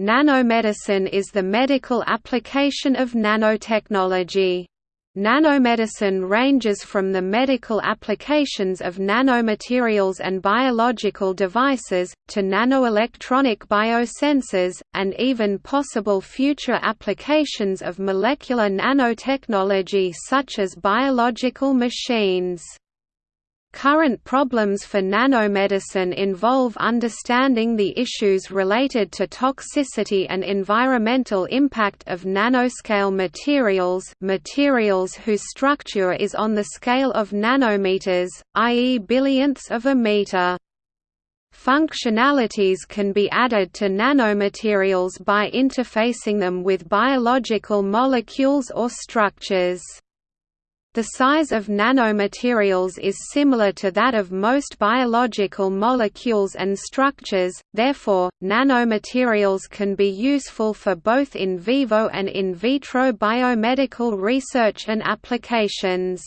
Nanomedicine is the medical application of nanotechnology. Nanomedicine ranges from the medical applications of nanomaterials and biological devices, to nanoelectronic biosensors, and even possible future applications of molecular nanotechnology such as biological machines. Current problems for nanomedicine involve understanding the issues related to toxicity and environmental impact of nanoscale materials materials whose structure is on the scale of nanometers, i.e. billionths of a meter. Functionalities can be added to nanomaterials by interfacing them with biological molecules or structures. The size of nanomaterials is similar to that of most biological molecules and structures, therefore, nanomaterials can be useful for both in vivo and in vitro biomedical research and applications.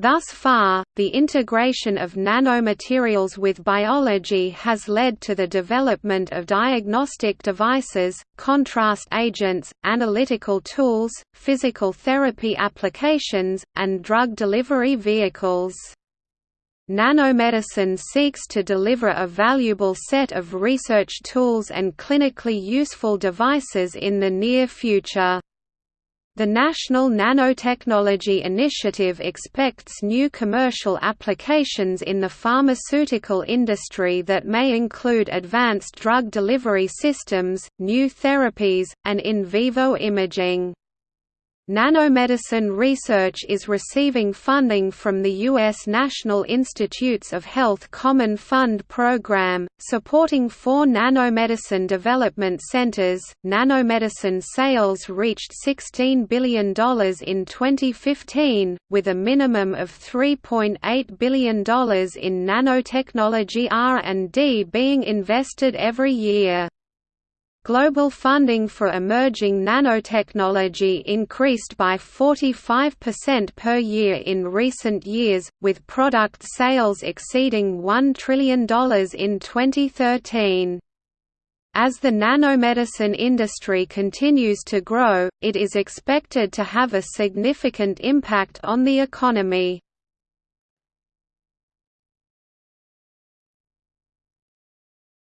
Thus far, the integration of nanomaterials with biology has led to the development of diagnostic devices, contrast agents, analytical tools, physical therapy applications, and drug delivery vehicles. Nanomedicine seeks to deliver a valuable set of research tools and clinically useful devices in the near future. The National Nanotechnology Initiative expects new commercial applications in the pharmaceutical industry that may include advanced drug delivery systems, new therapies, and in vivo imaging. Nanomedicine research is receiving funding from the U.S. National Institutes of Health Common Fund program, supporting four nanomedicine development centers. Nanomedicine sales reached $16 billion in 2015, with a minimum of $3.8 billion in nanotechnology R&D being invested every year. Global funding for emerging nanotechnology increased by 45% per year in recent years, with product sales exceeding $1 trillion in 2013. As the nanomedicine industry continues to grow, it is expected to have a significant impact on the economy.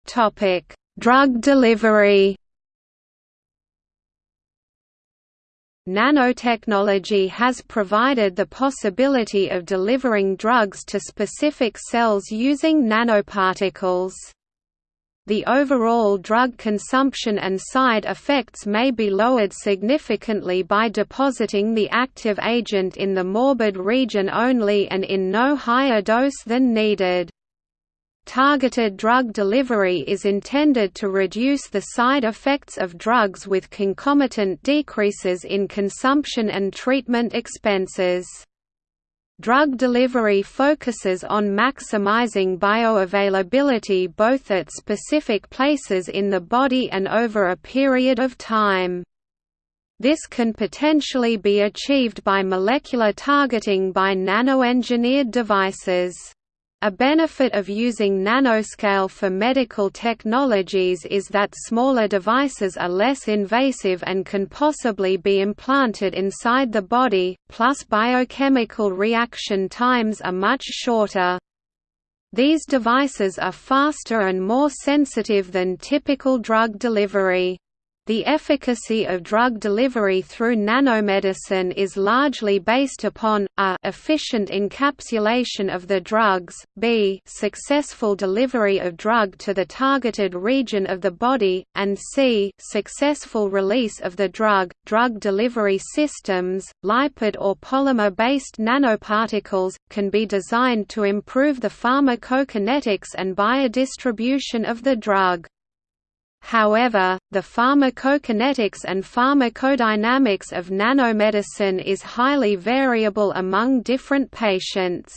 Topic: Drug delivery Nanotechnology has provided the possibility of delivering drugs to specific cells using nanoparticles. The overall drug consumption and side effects may be lowered significantly by depositing the active agent in the morbid region only and in no higher dose than needed. Targeted drug delivery is intended to reduce the side effects of drugs with concomitant decreases in consumption and treatment expenses. Drug delivery focuses on maximizing bioavailability both at specific places in the body and over a period of time. This can potentially be achieved by molecular targeting by nanoengineered devices. A benefit of using nanoscale for medical technologies is that smaller devices are less invasive and can possibly be implanted inside the body, plus biochemical reaction times are much shorter. These devices are faster and more sensitive than typical drug delivery. The efficacy of drug delivery through nanomedicine is largely based upon a efficient encapsulation of the drugs, b successful delivery of drug to the targeted region of the body, and c successful release of the drug. Drug delivery systems, lipid or polymer-based nanoparticles, can be designed to improve the pharmacokinetics and biodistribution of the drug. However, the pharmacokinetics and pharmacodynamics of nanomedicine is highly variable among different patients.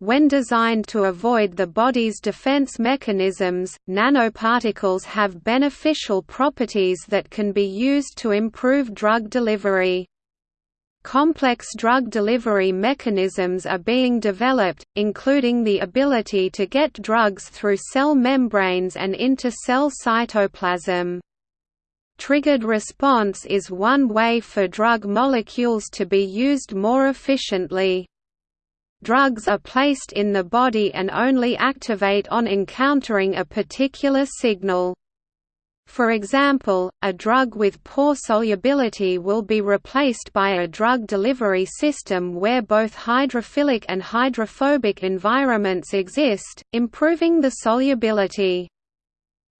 When designed to avoid the body's defense mechanisms, nanoparticles have beneficial properties that can be used to improve drug delivery. Complex drug delivery mechanisms are being developed, including the ability to get drugs through cell membranes and into cell cytoplasm. Triggered response is one way for drug molecules to be used more efficiently. Drugs are placed in the body and only activate on encountering a particular signal. For example, a drug with poor solubility will be replaced by a drug delivery system where both hydrophilic and hydrophobic environments exist, improving the solubility.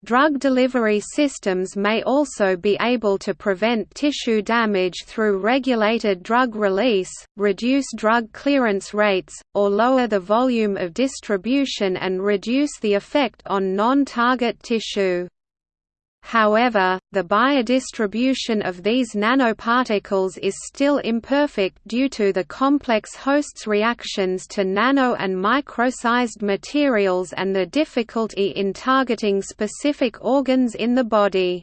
Drug delivery systems may also be able to prevent tissue damage through regulated drug release, reduce drug clearance rates, or lower the volume of distribution and reduce the effect on non-target tissue. However, the biodistribution of these nanoparticles is still imperfect due to the complex host's reactions to nano and micro-sized materials and the difficulty in targeting specific organs in the body.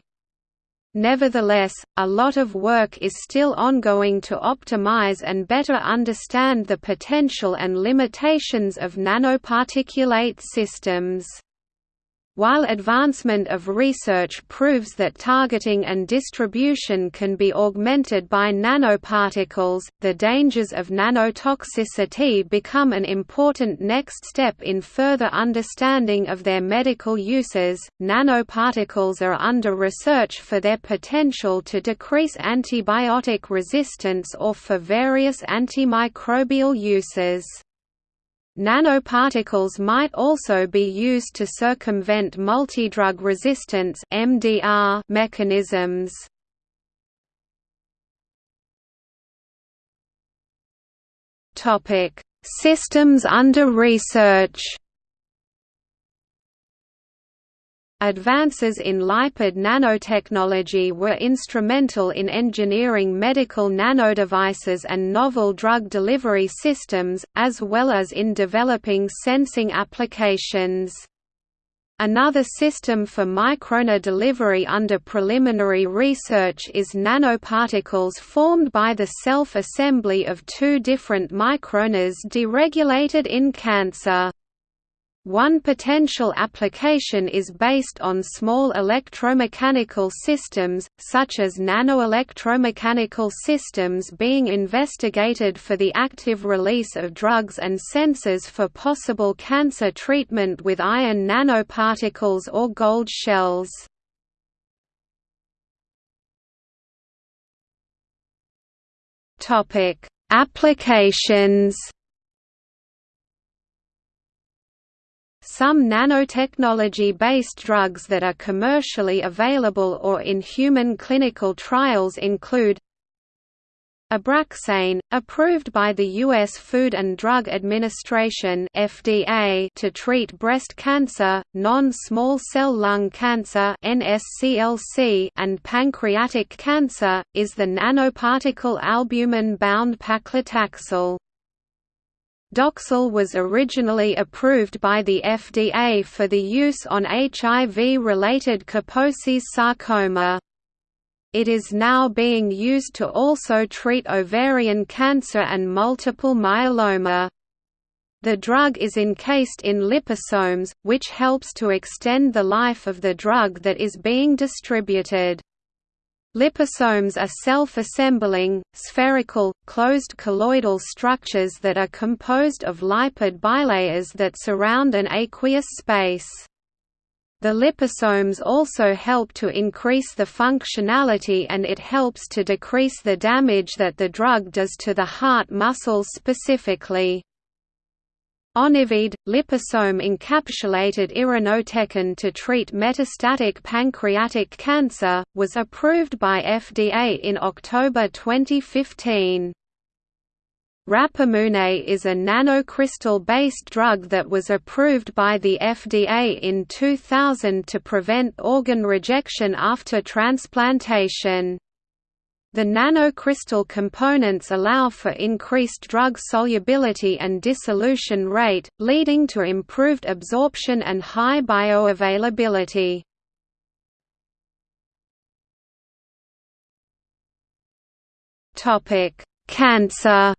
Nevertheless, a lot of work is still ongoing to optimize and better understand the potential and limitations of nanoparticulate systems. While advancement of research proves that targeting and distribution can be augmented by nanoparticles, the dangers of nanotoxicity become an important next step in further understanding of their medical uses. Nanoparticles are under research for their potential to decrease antibiotic resistance or for various antimicrobial uses. Nanoparticles might also be used to circumvent multidrug resistance (MDR) mechanisms. Topic: Systems under research. Advances in lipid nanotechnology were instrumental in engineering medical nanodevices and novel drug delivery systems, as well as in developing sensing applications. Another system for microRNA delivery under preliminary research is nanoparticles formed by the self-assembly of two different microRNAs deregulated in cancer. One potential application is based on small electromechanical systems, such as nanoelectromechanical systems being investigated for the active release of drugs and sensors for possible cancer treatment with iron nanoparticles or gold shells. Applications Some nanotechnology-based drugs that are commercially available or in human clinical trials include Abraxane, approved by the U.S. Food and Drug Administration (FDA) to treat breast cancer, non-small cell lung cancer (NSCLC), and pancreatic cancer, is the nanoparticle albumin-bound paclitaxel. Doxil was originally approved by the FDA for the use on HIV-related Kaposi's sarcoma. It is now being used to also treat ovarian cancer and multiple myeloma. The drug is encased in liposomes, which helps to extend the life of the drug that is being distributed. Liposomes are self-assembling, spherical, closed colloidal structures that are composed of lipid bilayers that surround an aqueous space. The liposomes also help to increase the functionality and it helps to decrease the damage that the drug does to the heart muscles specifically. Onivyde, liposome-encapsulated irinotecan to treat metastatic pancreatic cancer, was approved by FDA in October 2015. Rapamune is a nanocrystal-based drug that was approved by the FDA in 2000 to prevent organ rejection after transplantation. The nanocrystal components allow for increased drug solubility and dissolution rate, leading to improved absorption and high bioavailability. Topic: Cancer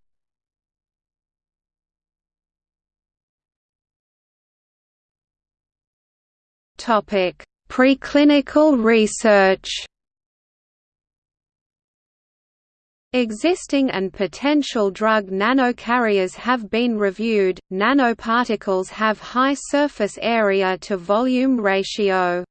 Topic: Preclinical research. Existing and potential drug nanocarriers have been reviewed. Nanoparticles have high surface area to volume ratio.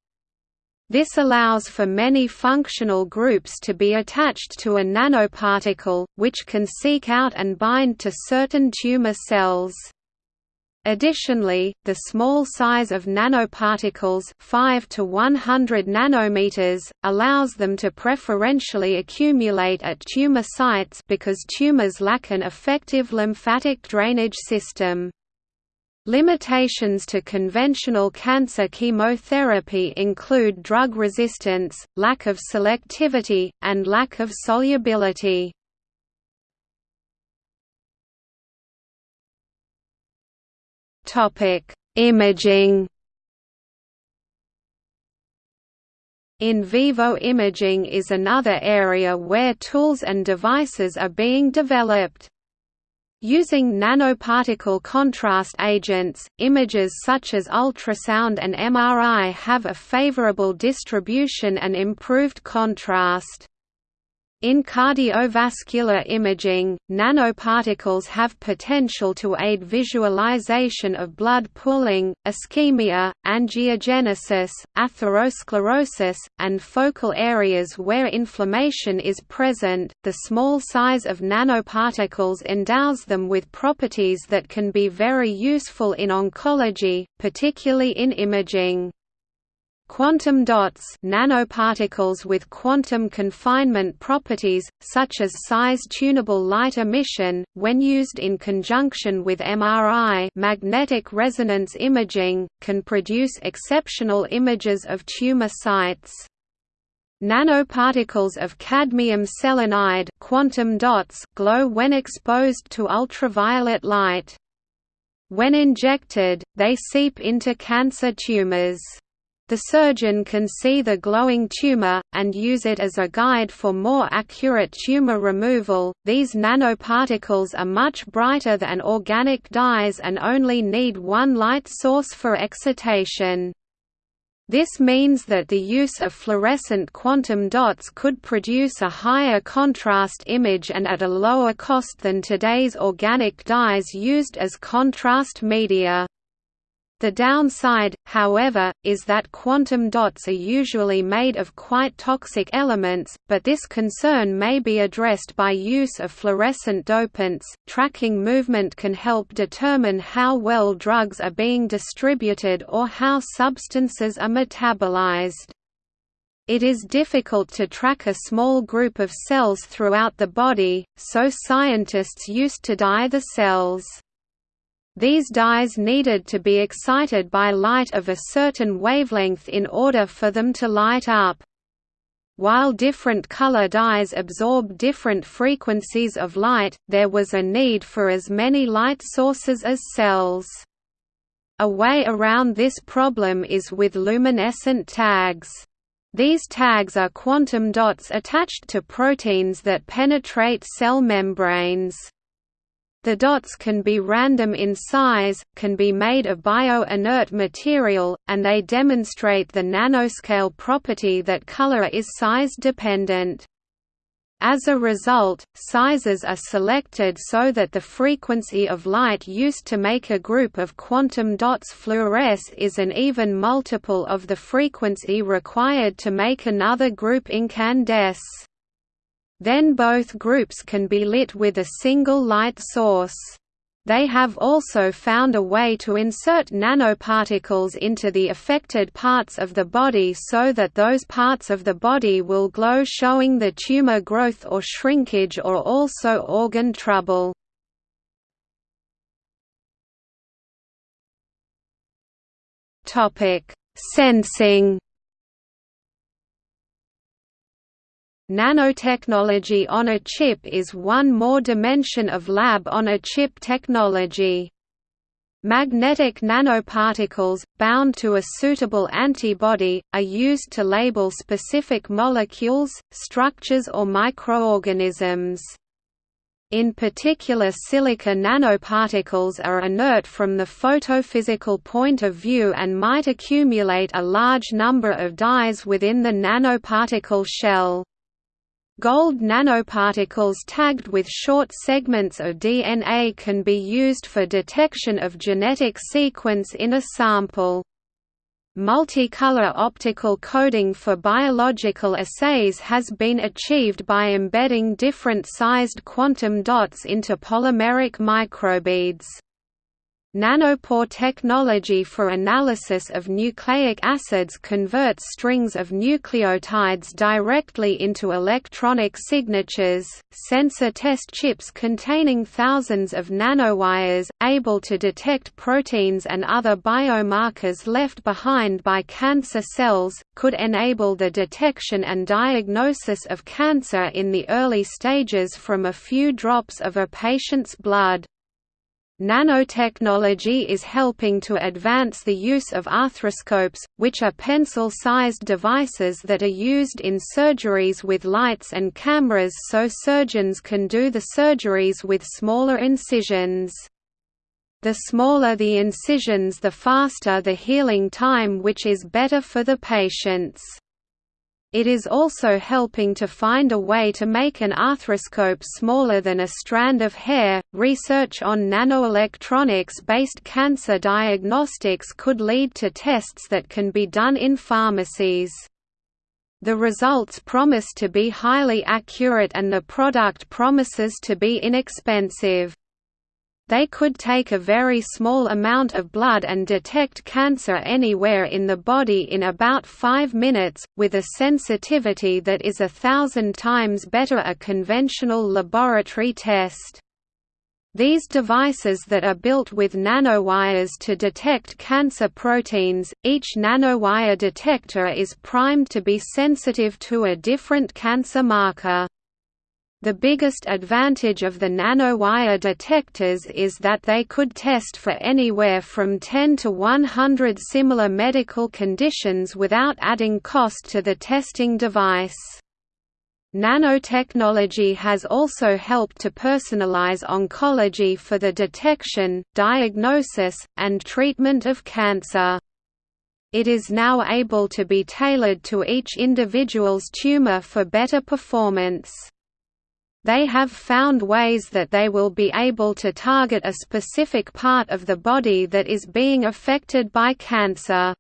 This allows for many functional groups to be attached to a nanoparticle, which can seek out and bind to certain tumor cells. Additionally, the small size of nanoparticles 5 to 100 nanometers, allows them to preferentially accumulate at tumor sites because tumors lack an effective lymphatic drainage system. Limitations to conventional cancer chemotherapy include drug resistance, lack of selectivity, and lack of solubility. Topic: Imaging. In vivo imaging is another area where tools and devices are being developed. Using nanoparticle contrast agents, images such as ultrasound and MRI have a favorable distribution and improved contrast. In cardiovascular imaging, nanoparticles have potential to aid visualization of blood pooling, ischemia, angiogenesis, atherosclerosis, and focal areas where inflammation is present. The small size of nanoparticles endows them with properties that can be very useful in oncology, particularly in imaging. Quantum dots nanoparticles with quantum confinement properties, such as size-tunable light emission, when used in conjunction with MRI magnetic resonance imaging, can produce exceptional images of tumor sites. Nanoparticles of cadmium selenide quantum dots glow when exposed to ultraviolet light. When injected, they seep into cancer tumors. The surgeon can see the glowing tumor, and use it as a guide for more accurate tumor removal. These nanoparticles are much brighter than organic dyes and only need one light source for excitation. This means that the use of fluorescent quantum dots could produce a higher contrast image and at a lower cost than today's organic dyes used as contrast media. The downside, however, is that quantum dots are usually made of quite toxic elements, but this concern may be addressed by use of fluorescent dopants. Tracking movement can help determine how well drugs are being distributed or how substances are metabolized. It is difficult to track a small group of cells throughout the body, so scientists used to dye the cells. These dyes needed to be excited by light of a certain wavelength in order for them to light up. While different color dyes absorb different frequencies of light, there was a need for as many light sources as cells. A way around this problem is with luminescent tags. These tags are quantum dots attached to proteins that penetrate cell membranes. The dots can be random in size, can be made of bio-inert material, and they demonstrate the nanoscale property that color is size-dependent. As a result, sizes are selected so that the frequency of light used to make a group of quantum dots fluoresce is an even multiple of the frequency required to make another group incandesce. Then both groups can be lit with a single light source. They have also found a way to insert nanoparticles into the affected parts of the body so that those parts of the body will glow showing the tumor growth or shrinkage or also organ trouble. Sensing Nanotechnology on a chip is one more dimension of lab-on-a-chip technology. Magnetic nanoparticles, bound to a suitable antibody, are used to label specific molecules, structures or microorganisms. In particular silica nanoparticles are inert from the photophysical point of view and might accumulate a large number of dyes within the nanoparticle shell. Gold nanoparticles tagged with short segments of DNA can be used for detection of genetic sequence in a sample. Multicolor optical coding for biological assays has been achieved by embedding different-sized quantum dots into polymeric microbeads. Nanopore technology for analysis of nucleic acids converts strings of nucleotides directly into electronic signatures. Sensor test chips containing thousands of nanowires, able to detect proteins and other biomarkers left behind by cancer cells, could enable the detection and diagnosis of cancer in the early stages from a few drops of a patient's blood. Nanotechnology is helping to advance the use of arthroscopes, which are pencil-sized devices that are used in surgeries with lights and cameras so surgeons can do the surgeries with smaller incisions. The smaller the incisions the faster the healing time which is better for the patients. It is also helping to find a way to make an arthroscope smaller than a strand of hair. Research on nanoelectronics based cancer diagnostics could lead to tests that can be done in pharmacies. The results promise to be highly accurate and the product promises to be inexpensive. They could take a very small amount of blood and detect cancer anywhere in the body in about 5 minutes, with a sensitivity that is a thousand times better a conventional laboratory test. These devices that are built with nanowires to detect cancer proteins, each nanowire detector is primed to be sensitive to a different cancer marker. The biggest advantage of the nanowire detectors is that they could test for anywhere from 10 to 100 similar medical conditions without adding cost to the testing device. Nanotechnology has also helped to personalize oncology for the detection, diagnosis, and treatment of cancer. It is now able to be tailored to each individual's tumor for better performance. They have found ways that they will be able to target a specific part of the body that is being affected by cancer.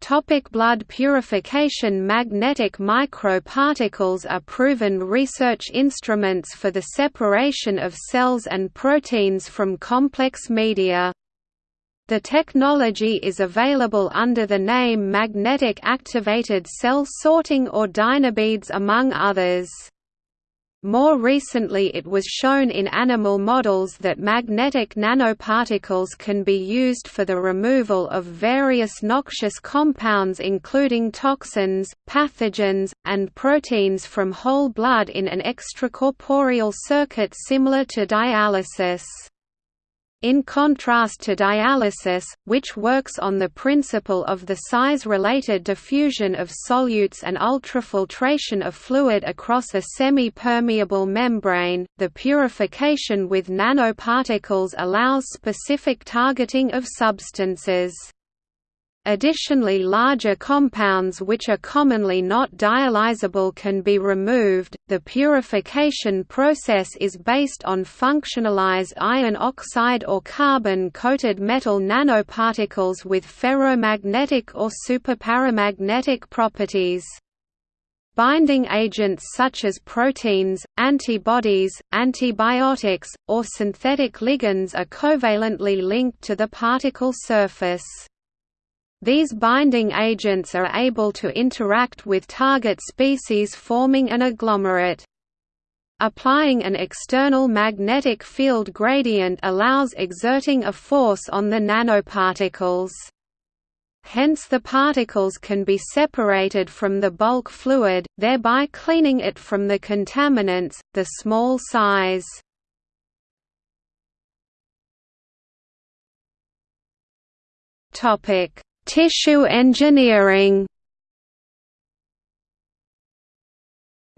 Topic blood purification Magnetic microparticles are proven research instruments for the separation of cells and proteins from complex media. The technology is available under the name magnetic activated cell sorting or Dynabeads among others. More recently it was shown in animal models that magnetic nanoparticles can be used for the removal of various noxious compounds including toxins, pathogens, and proteins from whole blood in an extracorporeal circuit similar to dialysis. In contrast to dialysis, which works on the principle of the size-related diffusion of solutes and ultrafiltration of fluid across a semi-permeable membrane, the purification with nanoparticles allows specific targeting of substances. Additionally larger compounds which are commonly not dialyzable can be removed. The purification process is based on functionalized iron oxide or carbon-coated metal nanoparticles with ferromagnetic or superparamagnetic properties. Binding agents such as proteins, antibodies, antibiotics, or synthetic ligands are covalently linked to the particle surface. These binding agents are able to interact with target species forming an agglomerate. Applying an external magnetic field gradient allows exerting a force on the nanoparticles. Hence the particles can be separated from the bulk fluid, thereby cleaning it from the contaminants, the small size. Topic Tissue engineering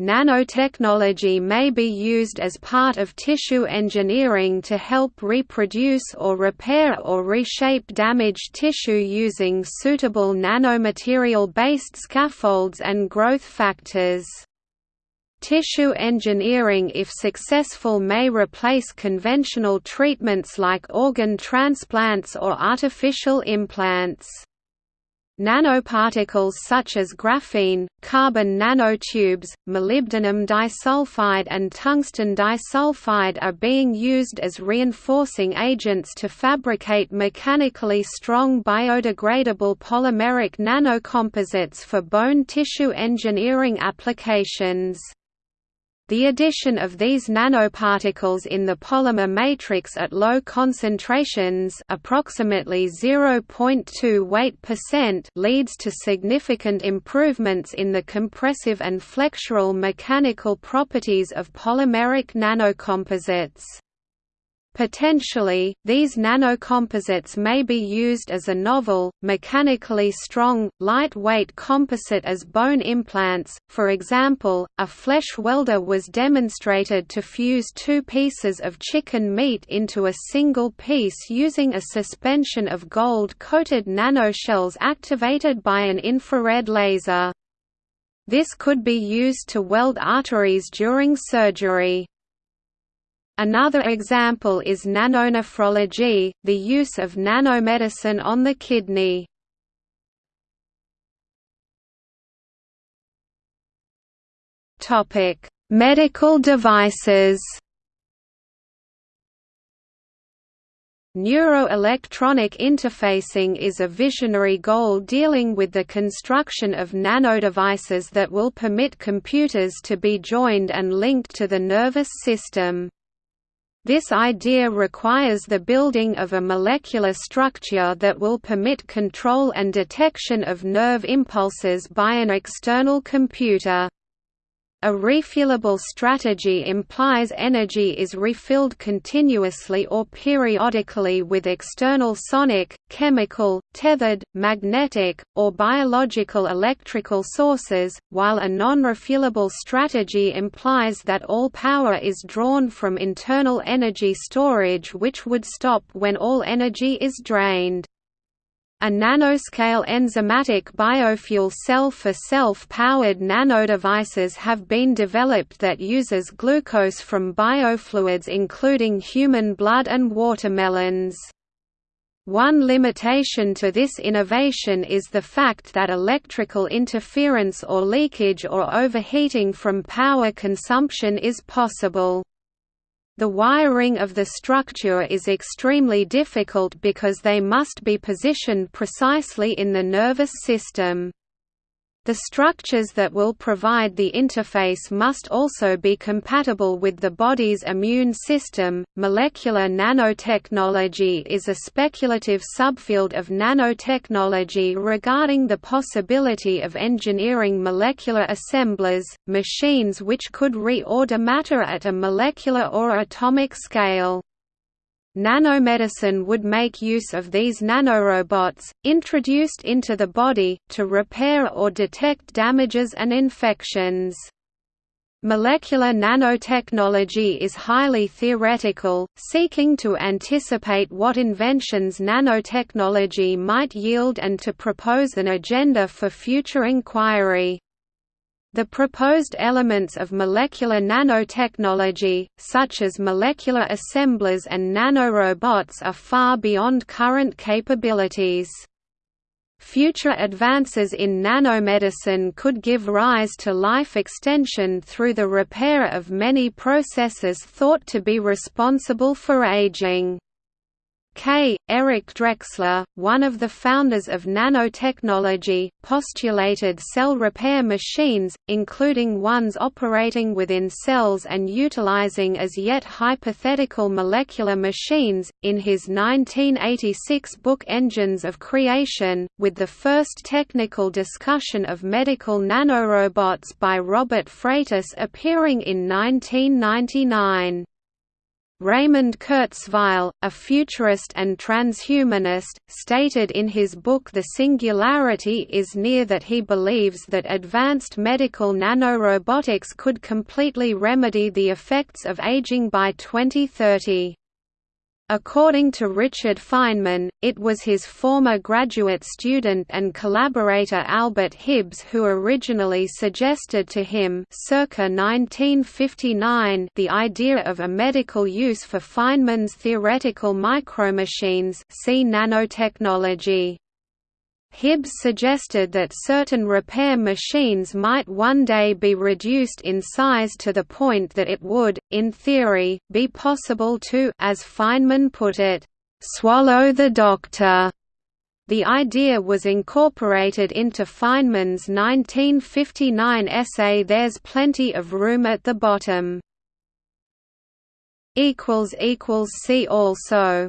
Nanotechnology may be used as part of tissue engineering to help reproduce or repair or reshape damaged tissue using suitable nanomaterial-based scaffolds and growth factors. Tissue engineering if successful may replace conventional treatments like organ transplants or artificial implants. Nanoparticles such as graphene, carbon nanotubes, molybdenum disulfide and tungsten disulfide are being used as reinforcing agents to fabricate mechanically strong biodegradable polymeric nanocomposites for bone tissue engineering applications. The addition of these nanoparticles in the polymer matrix at low concentrations approximately 0.2 weight percent leads to significant improvements in the compressive and flexural mechanical properties of polymeric nanocomposites. Potentially, these nanocomposites may be used as a novel, mechanically strong, lightweight composite as bone implants. For example, a flesh welder was demonstrated to fuse two pieces of chicken meat into a single piece using a suspension of gold-coated nanoshells activated by an infrared laser. This could be used to weld arteries during surgery. Another example is nanonephrology, the use of nanomedicine on the kidney. Topic: Medical devices. Neuroelectronic interfacing is a visionary goal dealing with the construction of nanodevices that will permit computers to be joined and linked to the nervous system. This idea requires the building of a molecular structure that will permit control and detection of nerve impulses by an external computer. A refuelable strategy implies energy is refilled continuously or periodically with external sonic, chemical, tethered, magnetic, or biological electrical sources, while a non-refuelable strategy implies that all power is drawn from internal energy storage which would stop when all energy is drained. A nanoscale enzymatic biofuel cell for self-powered nanodevices have been developed that uses glucose from biofluids including human blood and watermelons. One limitation to this innovation is the fact that electrical interference or leakage or overheating from power consumption is possible. The wiring of the structure is extremely difficult because they must be positioned precisely in the nervous system. The structures that will provide the interface must also be compatible with the body's immune system. Molecular nanotechnology is a speculative subfield of nanotechnology regarding the possibility of engineering molecular assemblers, machines which could reorder matter at a molecular or atomic scale. Nanomedicine would make use of these nanorobots, introduced into the body, to repair or detect damages and infections. Molecular nanotechnology is highly theoretical, seeking to anticipate what inventions nanotechnology might yield and to propose an agenda for future inquiry. The proposed elements of molecular nanotechnology, such as molecular assemblers and nanorobots are far beyond current capabilities. Future advances in nanomedicine could give rise to life extension through the repair of many processes thought to be responsible for aging. K. Eric Drexler, one of the founders of nanotechnology, postulated cell repair machines, including ones operating within cells and utilizing as yet hypothetical molecular machines, in his 1986 book Engines of Creation, with the first technical discussion of medical nanorobots by Robert Freitas appearing in 1999. Raymond Kurzweil, a futurist and transhumanist, stated in his book The Singularity is Near that he believes that advanced medical nanorobotics could completely remedy the effects of aging by 2030. According to Richard Feynman, it was his former graduate student and collaborator Albert Hibbs who originally suggested to him circa 1959 the idea of a medical use for Feynman's theoretical micromachines see nanotechnology. Hibbs suggested that certain repair machines might one day be reduced in size to the point that it would, in theory, be possible to as Feynman put it, "...swallow the doctor." The idea was incorporated into Feynman's 1959 essay There's Plenty of Room at the Bottom. See also